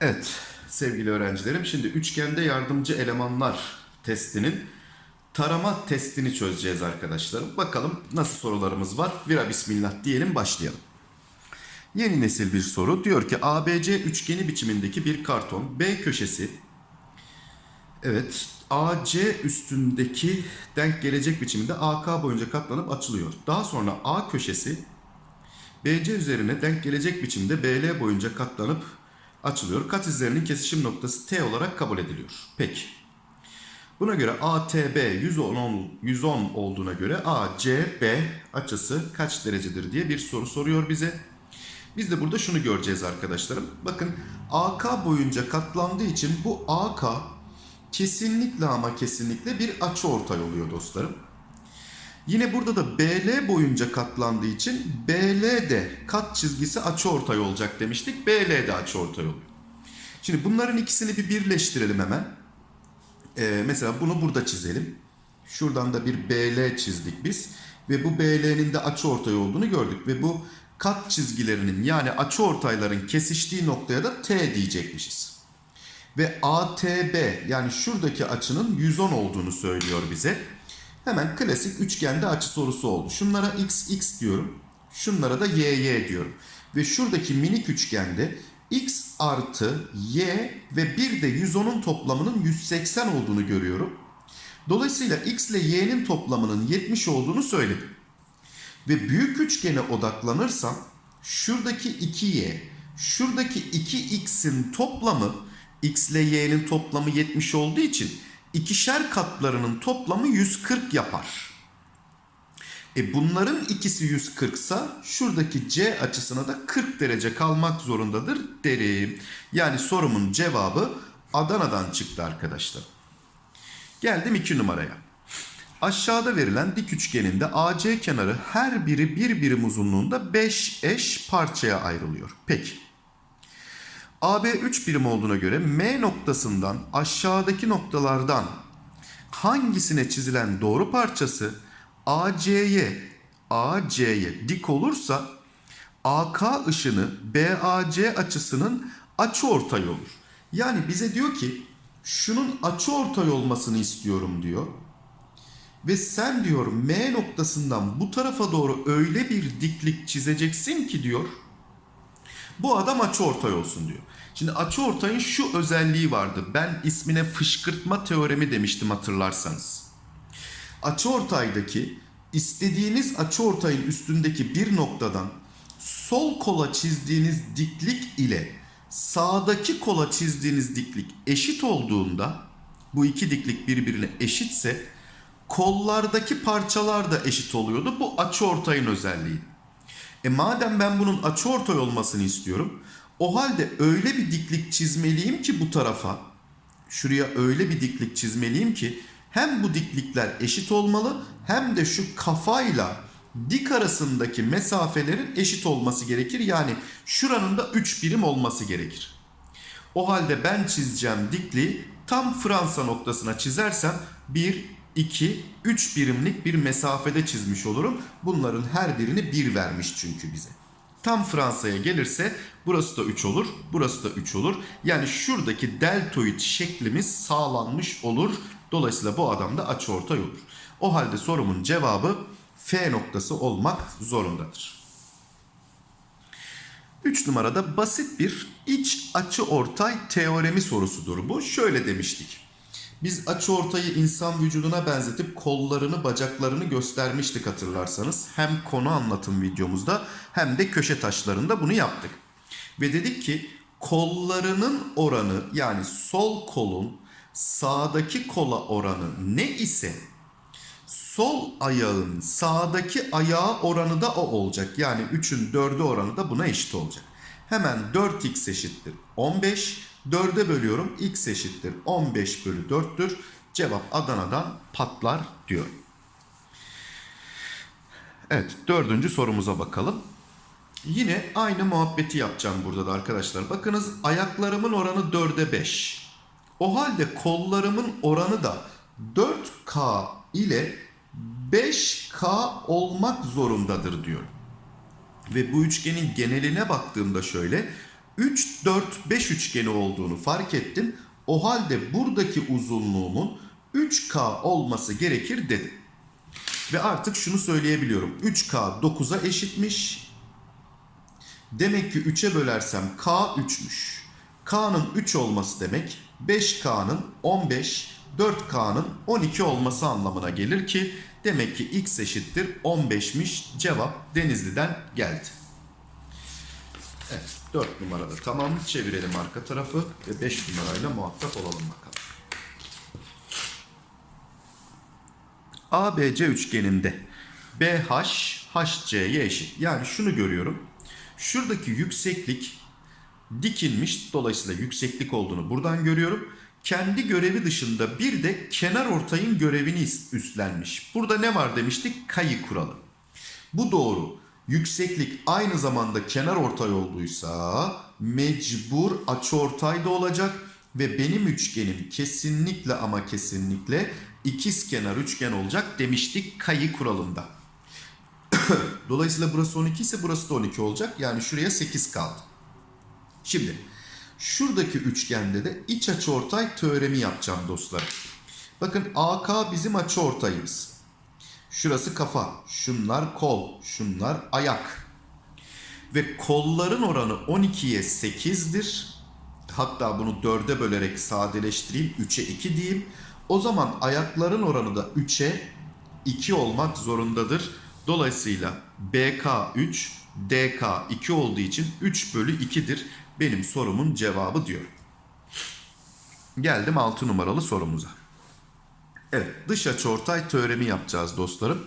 Evet sevgili öğrencilerim şimdi üçgende yardımcı elemanlar testinin tarama testini çözeceğiz arkadaşlarım. Bakalım nasıl sorularımız var. Vira bismillah diyelim başlayalım. Yeni nesil bir soru diyor ki ABC üçgeni biçimindeki bir karton B köşesi Evet AC üstündeki denk gelecek biçimde AK boyunca katlanıp açılıyor. Daha sonra A köşesi BC üzerine denk gelecek biçimde BL boyunca katlanıp açılıyor. Kat izlerinin kesişim noktası T olarak kabul ediliyor. Peki. Buna göre ATB 110, 110 olduğuna göre ACB açısı kaç derecedir diye bir soru soruyor bize. Biz de burada şunu göreceğiz arkadaşlarım. Bakın AK boyunca katlandığı için bu AK kesinlikle ama kesinlikle bir açı ortay oluyor dostlarım. Yine burada da BL boyunca katlandığı için BL de kat çizgisi açı ortay olacak demiştik. BL de açı ortay oluyor. Şimdi bunların ikisini bir birleştirelim hemen. Ee, mesela bunu burada çizelim. Şuradan da bir BL çizdik biz. Ve bu BL'nin de açı ortay olduğunu gördük. Ve bu kat çizgilerinin yani açı ortayların kesiştiği noktaya da T diyecekmişiz. Ve ATB yani şuradaki açının 110 olduğunu söylüyor bize. Hemen klasik üçgende açı sorusu oldu. Şunlara x x diyorum. Şunlara da y y diyorum. Ve şuradaki minik üçgende x artı y ve bir de 110'un toplamının 180 olduğunu görüyorum. Dolayısıyla x ile y'nin toplamının 70 olduğunu söyledim. Ve büyük üçgene odaklanırsam şuradaki 2y, şuradaki 2x'in toplamı x ile y'nin toplamı 70 olduğu için ikişer katlarının toplamı 140 yapar. E bunların ikisi 140 sa şuradaki C açısına da 40 derece kalmak zorundadır derim. Yani sorumun cevabı Adana'dan çıktı arkadaşlar. Geldim 2 numaraya. Aşağıda verilen dik üçgeninde AC kenarı her biri bir birim uzunluğunda 5 eş parçaya ayrılıyor. Peki. AB 3 birim olduğuna göre M noktasından aşağıdaki noktalardan hangisine çizilen doğru parçası AC'ye AC'ye dik olursa AK ışını BAC açısının açıortay olur. Yani bize diyor ki şunun açıortay olmasını istiyorum diyor. Ve sen diyor M noktasından bu tarafa doğru öyle bir diklik çizeceksin ki diyor. Bu adam açıortay olsun diyor. Şimdi açıortayın şu özelliği vardı. Ben ismine fışkırtma teoremi demiştim hatırlarsanız. Açıortaydaki istediğiniz açıortayın üstündeki bir noktadan sol kola çizdiğiniz diklik ile sağdaki kola çizdiğiniz diklik eşit olduğunda bu iki diklik birbirine eşitse kollardaki parçalar da eşit oluyordu. Bu açıortayın özelliği. E madem ben bunun açıortay olmasını istiyorum. O halde öyle bir diklik çizmeliyim ki bu tarafa. Şuraya öyle bir diklik çizmeliyim ki hem bu diklikler eşit olmalı hem de şu kafayla dik arasındaki mesafelerin eşit olması gerekir. Yani şuranın da 3 birim olması gerekir. O halde ben çizeceğim dikliği tam Fransa noktasına çizersem 1, 2, 3 birimlik bir mesafede çizmiş olurum. Bunların her birini 1 vermiş çünkü bize. Tam Fransa'ya gelirse burası da 3 olur, burası da 3 olur. Yani şuradaki deltoid şeklimiz sağlanmış olur. Dolayısıyla bu adam da açıortay olur. O halde sorumun cevabı F noktası olmak zorundadır. 3 numarada basit bir iç açı ortay teoremi sorusudur bu. Şöyle demiştik. Biz açı ortayı insan vücuduna benzetip kollarını, bacaklarını göstermiştik hatırlarsanız. Hem konu anlatım videomuzda hem de köşe taşlarında bunu yaptık. Ve dedik ki kollarının oranı yani sol kolun sağdaki kola oranı ne ise sol ayağın sağdaki ayağı oranı da o olacak. Yani 3'ün 4'ü oranı da buna eşit olacak. Hemen 4x eşittir 15. 4'e bölüyorum. x eşittir 15 bölü 4'tür. Cevap Adana'dan patlar diyor. Evet dördüncü sorumuza bakalım. Yine aynı muhabbeti yapacağım burada da arkadaşlar. Bakınız ayaklarımın oranı 4'e 5. O halde kollarımın oranı da 4K ile 5K olmak zorundadır diyor. Ve bu üçgenin geneline baktığımda şöyle 3, 4, 5 üçgeni olduğunu fark ettim. O halde buradaki uzunluğumun 3K olması gerekir dedim. Ve artık şunu söyleyebiliyorum. 3K 9'a eşitmiş. Demek ki 3'e bölersem K 3'müş. K'nın 3 olması demek 5K'nın 15, 4K'nın 12 olması anlamına gelir ki demek ki X eşittir 15'miş. Cevap Denizli'den geldi. Evet 4 numarada tamam çevirelim arka tarafı ve 5 numarayla muhatap olalım bakalım. ABC üçgeninde BH HC'ye eşit. Yani şunu görüyorum. Şuradaki yükseklik dikilmiş. Dolayısıyla yükseklik olduğunu buradan görüyorum. Kendi görevi dışında bir de kenar ortayın görevini üstlenmiş. Burada ne var demiştik? Kayı kuralı. Bu doğru. Yükseklik aynı zamanda kenar ortay olduysa mecbur açıortay da olacak ve benim üçgenim kesinlikle ama kesinlikle ikiz kenar üçgen olacak demiştik kayı kuralında. Dolayısıyla burası 12 ise burası da 12 olacak. Yani şuraya 8 kaldı. Şimdi şuradaki üçgende de iç açıortay teoremi yapacağım dostlar. Bakın AK bizim açıortayımız. Şurası kafa, şunlar kol, şunlar ayak. Ve kolların oranı 12'ye 8'dir. Hatta bunu 4'e bölerek sadeleştireyim. 3'e 2 diyeyim. O zaman ayakların oranı da 3'e 2 olmak zorundadır. Dolayısıyla BK 3, DK 2 olduğu için 3 bölü 2'dir. Benim sorumun cevabı diyor. Geldim 6 numaralı sorumuza. Evet dış açıortay teoremi yapacağız dostlarım.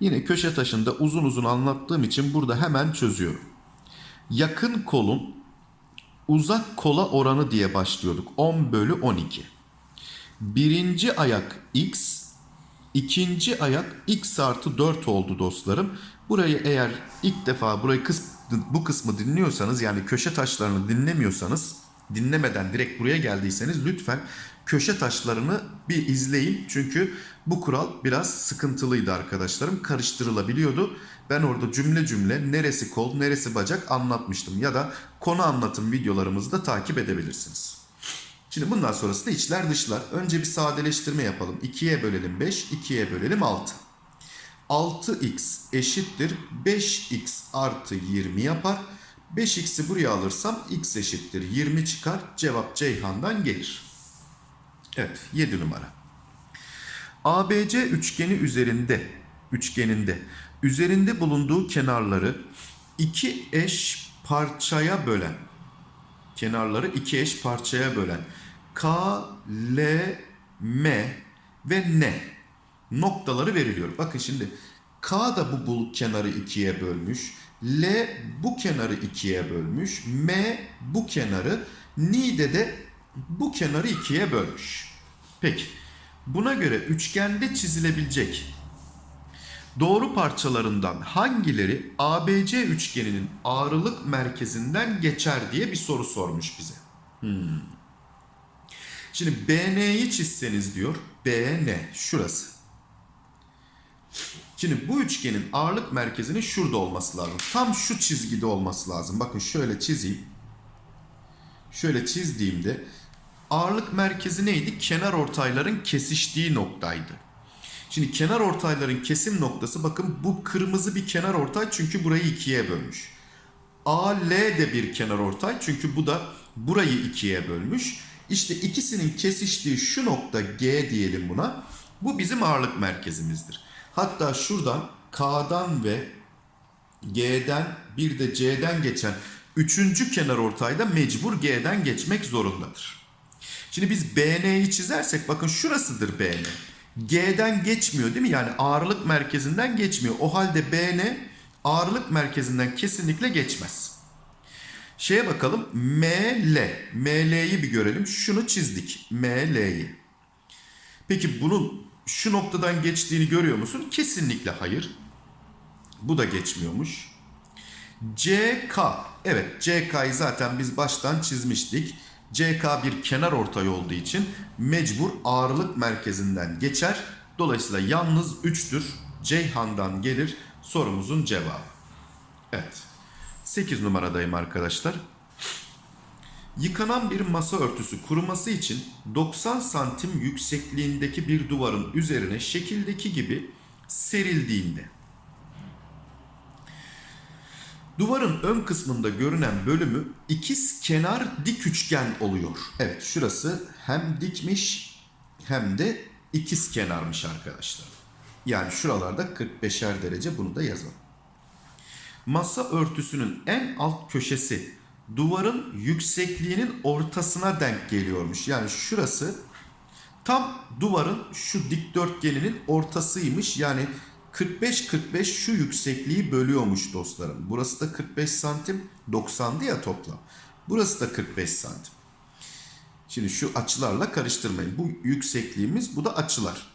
Yine köşe taşında uzun uzun anlattığım için burada hemen çözüyorum. Yakın kolun uzak kola oranı diye başlıyorduk. 10 bölü 12. Birinci ayak x, ikinci ayak x artı 4 oldu dostlarım. Burayı eğer ilk defa burayı kıs, bu kısmı dinliyorsanız yani köşe taşlarını dinlemiyorsanız dinlemeden direkt buraya geldiyseniz lütfen köşe taşlarını bir izleyin. Çünkü bu kural biraz sıkıntılıydı arkadaşlarım. Karıştırılabiliyordu. Ben orada cümle cümle neresi kol neresi bacak anlatmıştım. Ya da konu anlatım videolarımızı da takip edebilirsiniz. Şimdi bundan sonrası da içler dışlar. Önce bir sadeleştirme yapalım. 2'ye bölelim 5, 2'ye bölelim 6. 6x eşittir 5x artı 20 yapar. 5x'i buraya alırsam x eşittir 20 çıkar. Cevap Ceyhan'dan gelir. Evet 7 numara. ABC üçgeni üzerinde üçgeninde üzerinde bulunduğu kenarları iki eş parçaya bölen kenarları iki eş parçaya bölen K, L, M ve N noktaları veriliyor. Bakın şimdi K da bu, bu kenarı ikiye bölmüş. L bu kenarı ikiye bölmüş. M bu kenarı. Nide de bu kenarı ikiye bölmüş. Peki buna göre üçgende çizilebilecek doğru parçalarından hangileri ABC üçgeninin ağırlık merkezinden geçer diye bir soru sormuş bize. Hmm. Şimdi BN'yi çizseniz diyor. BN şurası. Şimdi bu üçgenin ağırlık merkezinin şurada olması lazım. Tam şu çizgide olması lazım. Bakın şöyle çizeyim. Şöyle çizdiğimde ağırlık merkezi neydi? Kenar ortayların kesiştiği noktaydı. Şimdi kenar ortayların kesim noktası bakın bu kırmızı bir kenar ortay çünkü burayı ikiye bölmüş. AL de bir kenar ortay çünkü bu da burayı ikiye bölmüş. İşte ikisinin kesiştiği şu nokta G diyelim buna. Bu bizim ağırlık merkezimizdir. Hatta şuradan K'dan ve G'den bir de C'den geçen üçüncü kenar ortayda mecbur G'den geçmek zorundadır. Şimdi biz BN'yi çizersek bakın şurasıdır BN. G'den geçmiyor değil mi? Yani ağırlık merkezinden geçmiyor. O halde BN ağırlık merkezinden kesinlikle geçmez. Şeye bakalım. ML. ML'yi bir görelim. Şunu çizdik. ML'yi. Peki bunun şu noktadan geçtiğini görüyor musun? Kesinlikle hayır. Bu da geçmiyormuş. CK. Evet CK'yı zaten biz baştan çizmiştik. CK bir kenar ortay olduğu için mecbur ağırlık merkezinden geçer. Dolayısıyla yalnız 3'tür. Ceyhan'dan gelir sorumuzun cevabı. Evet. 8 numaradayım arkadaşlar. Yıkanan bir masa örtüsü kuruması için 90 santim yüksekliğindeki bir duvarın üzerine şekildeki gibi serildiğinde duvarın ön kısmında görünen bölümü ikiz kenar dik üçgen oluyor. Evet şurası hem dikmiş hem de ikiz kenarmış arkadaşlar. Yani şuralarda 45'er derece bunu da yazalım. Masa örtüsünün en alt köşesi duvarın yüksekliğinin ortasına denk geliyormuş. Yani şurası tam duvarın şu dikdörtgeninin ortasıymış. Yani 45-45 şu yüksekliği bölüyormuş dostlarım. Burası da 45 santim 90'dı ya toplam. Burası da 45 santim. Şimdi şu açılarla karıştırmayın. Bu yüksekliğimiz bu da açılar.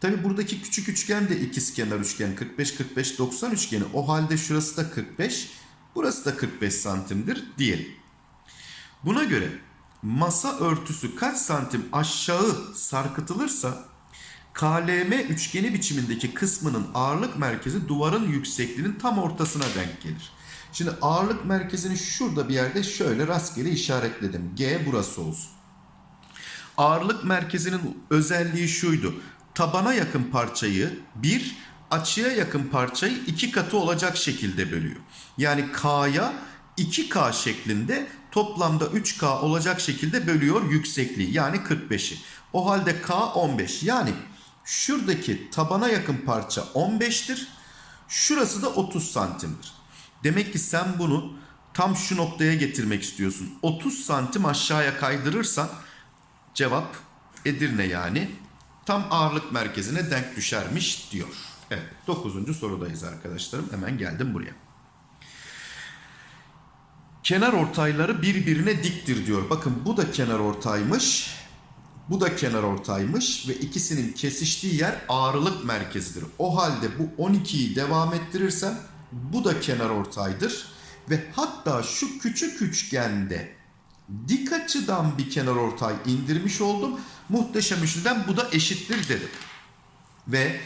Tabi buradaki küçük üçgen de ikizkenar üçgen 45-45-90 üçgeni. O halde şurası da 45, burası da 45 santimdir diyelim. Buna göre masa örtüsü kaç santim aşağı sarkıtılırsa KLM üçgeni biçimindeki kısmının ağırlık merkezi duvarın yüksekliğinin tam ortasına denk gelir. Şimdi ağırlık merkezini şurada bir yerde şöyle rastgele işaretledim. G burası olsun. Ağırlık merkezinin özelliği şuydu. Tabana yakın parçayı bir, açıya yakın parçayı iki katı olacak şekilde bölüyor. Yani K'ya 2K şeklinde toplamda 3K olacak şekilde bölüyor yüksekliği. Yani 45'i. O halde K 15. Yani şuradaki tabana yakın parça 15'tir. Şurası da 30 santimdir. Demek ki sen bunu tam şu noktaya getirmek istiyorsun. 30 santim aşağıya kaydırırsan cevap Edirne yani tam ağırlık merkezine denk düşermiş diyor. Evet 9. sorudayız arkadaşlarım. Hemen geldim buraya. Kenar ortayları birbirine diktir diyor. Bakın bu da kenar ortaymış. Bu da kenar ortaymış ve ikisinin kesiştiği yer ağırlık merkezidir. O halde bu 12'yi devam ettirirsem bu da kenar ortaydır. Ve hatta şu küçük üçgende dik açıdan bir kenar ortay indirmiş oldum. Muhteşem üçlüden bu da eşittir dedim. Ve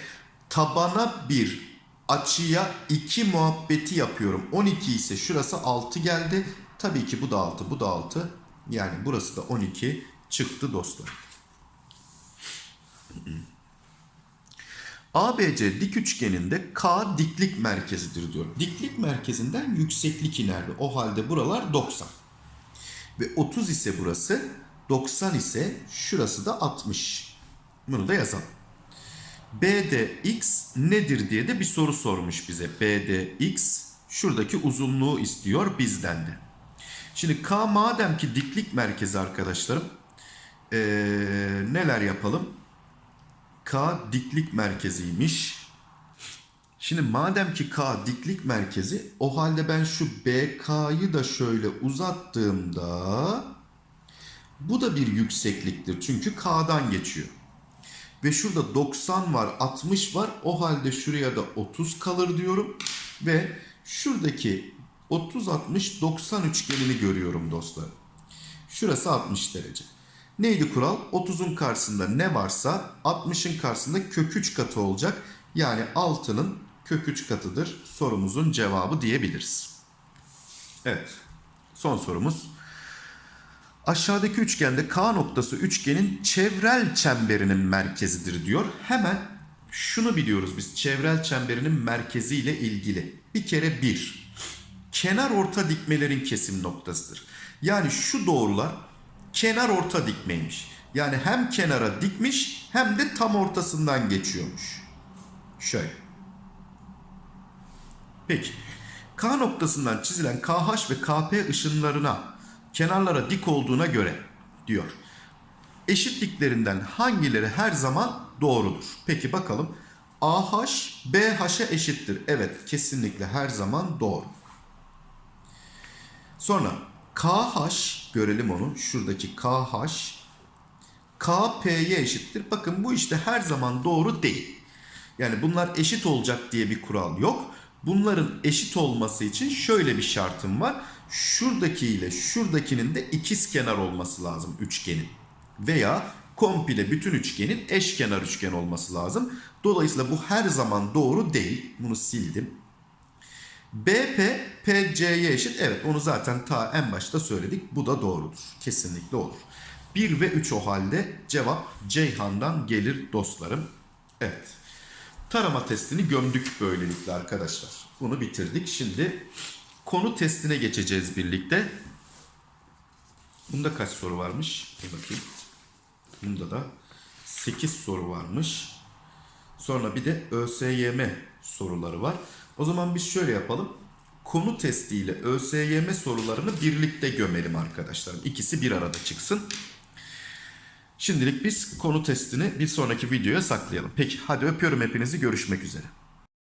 tabana bir açıya 2 muhabbeti yapıyorum. 12 ise şurası 6 geldi. Tabii ki bu da 6 bu da 6. Yani burası da 12 çıktı dostlar. ABC dik üçgeninde K diklik merkezidir diyor. Diklik merkezinden yükseklik inerdi. O halde buralar 90. Ve 30 ise burası 90 ise şurası da 60. Bunu da yazalım. BDX nedir diye de bir soru sormuş bize. BDX şuradaki uzunluğu istiyor bizden de. Şimdi K madem ki diklik merkezi arkadaşlarım ee, neler yapalım? K diklik merkeziymiş. Şimdi madem ki K diklik merkezi o halde ben şu BK'yı da şöyle uzattığımda bu da bir yüksekliktir. Çünkü K'dan geçiyor. Ve şurada 90 var 60 var o halde şuraya da 30 kalır diyorum. Ve şuradaki 30 60 90 üçgenini görüyorum dostlar. Şurası 60 derece. Neydi kural? 30'un karşısında ne varsa 60'ın karşısında kök 3 katı olacak. Yani 6'nın kök 3 katıdır sorumuzun cevabı diyebiliriz. Evet. Son sorumuz. Aşağıdaki üçgende K noktası üçgenin çevrel çemberinin merkezidir diyor. Hemen şunu biliyoruz biz çevrel çemberinin merkezi ile ilgili. Bir kere bir. Kenar orta dikmelerin kesim noktasıdır. Yani şu doğrular kenar orta dikmeymiş. Yani hem kenara dikmiş hem de tam ortasından geçiyormuş. Şöyle. Peki. K noktasından çizilen KH ve KP ışınlarına kenarlara dik olduğuna göre diyor. Eşitliklerinden hangileri her zaman doğrudur? Peki bakalım. AH BH'e eşittir. Evet kesinlikle her zaman doğru. Sonra KH görelim onu. Şuradaki KH KP'ye eşittir. Bakın bu işte her zaman doğru değil. Yani bunlar eşit olacak diye bir kural yok. Bunların eşit olması için şöyle bir şartım var. Şuradaki ile şuradakinin de ikiz kenar olması lazım üçgenin. Veya komple bütün üçgenin eşkenar üçgen olması lazım. Dolayısıyla bu her zaman doğru değil. Bunu sildim. BP PC'ye eşit. Evet onu zaten ta en başta söyledik. Bu da doğrudur. Kesinlikle olur. 1 ve 3 o halde cevap Ceyhan'dan gelir dostlarım. Evet. Tarama testini gömdük böylelikle arkadaşlar. Bunu bitirdik. Şimdi konu testine geçeceğiz birlikte. Bunda kaç soru varmış? Bir bakayım. Bunda da 8 soru varmış. Sonra bir de ÖSYM soruları var. O zaman biz şöyle yapalım. Konu testiyle ÖSYM sorularını birlikte gömelim arkadaşlar. İkisi bir arada çıksın. Şimdilik biz konu testini bir sonraki videoya saklayalım. Peki hadi öpüyorum hepinizi görüşmek üzere.